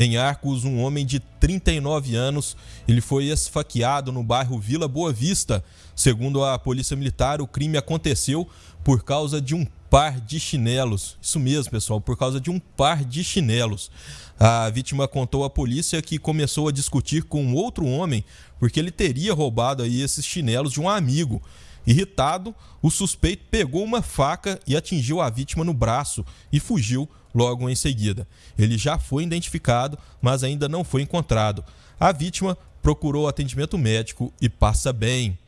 Em Arcos, um homem de 39 anos, ele foi esfaqueado no bairro Vila Boa Vista. Segundo a Polícia Militar, o crime aconteceu por causa de um par de chinelos. Isso mesmo, pessoal, por causa de um par de chinelos. A vítima contou à polícia que começou a discutir com outro homem porque ele teria roubado aí esses chinelos de um amigo. Irritado, o suspeito pegou uma faca e atingiu a vítima no braço e fugiu logo em seguida. Ele já foi identificado, mas ainda não foi encontrado. A vítima procurou atendimento médico e passa bem.